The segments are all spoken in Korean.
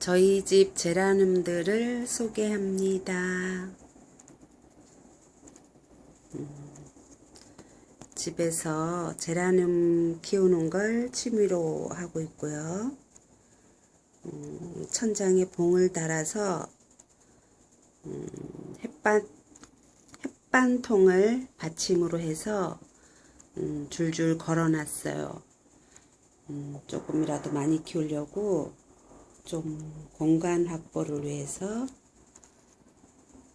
저희 집 제라늄들을 소개합니다. 음, 집에서 제라늄 키우는 걸 취미로 하고 있고요. 음, 천장에 봉을 달아서 음, 햇반, 햇반통을 받침으로 해서 음, 줄줄 걸어놨어요. 음, 조금이라도 많이 키우려고 좀 공간 확보를 위해서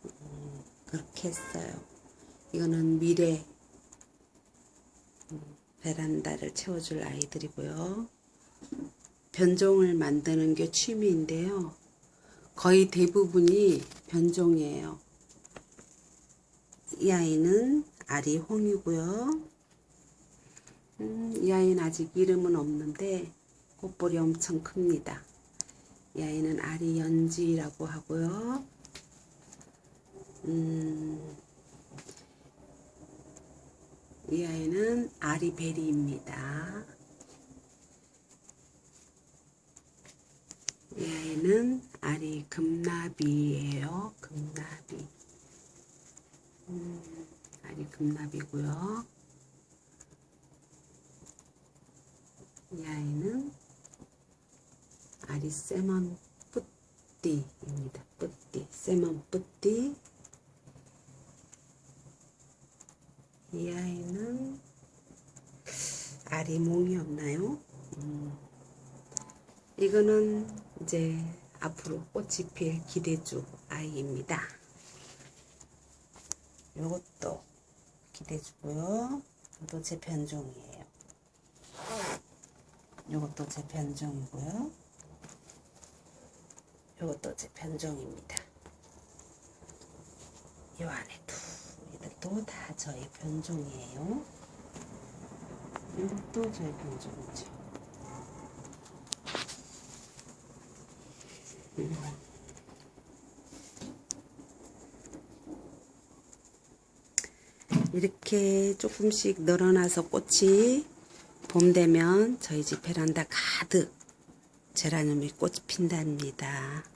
음, 그렇게 했어요. 이거는 미래 음, 베란다를 채워줄 아이들이고요. 변종을 만드는 게 취미인데요. 거의 대부분이 변종이에요. 이 아이는 아리 홍이고요. 음, 이 아이는 아직 이름은 없는데 꽃볼이 엄청 큽니다. 이 아이는 아리 연지라고 하고요. 음, 이 아이는 아리베리입니다. 이 아이는 아리 금나비예요. 금나비. 음, 아리 금나비고요. 이 아이는 아리 세먼 뿌띠입니다. 뿌띠, 세먼 뿌띠. 이 아이는 아리몽이 없나요? 음. 이거는 이제 앞으로 꽃이 필 기대주 아이입니다. 요것도 기대주고요. 이것도 제 변종이에요. 요것도 제 변종이고요. 요것도 제 변종입니다. 요 안에도 이것도 다 저희 변종이에요. 이것도 저희 변종이죠. 이렇게 조금씩 늘어나서 꽃이 봄 되면 저희 집 베란다 가득 제라늄이 꽃이 핀답니다.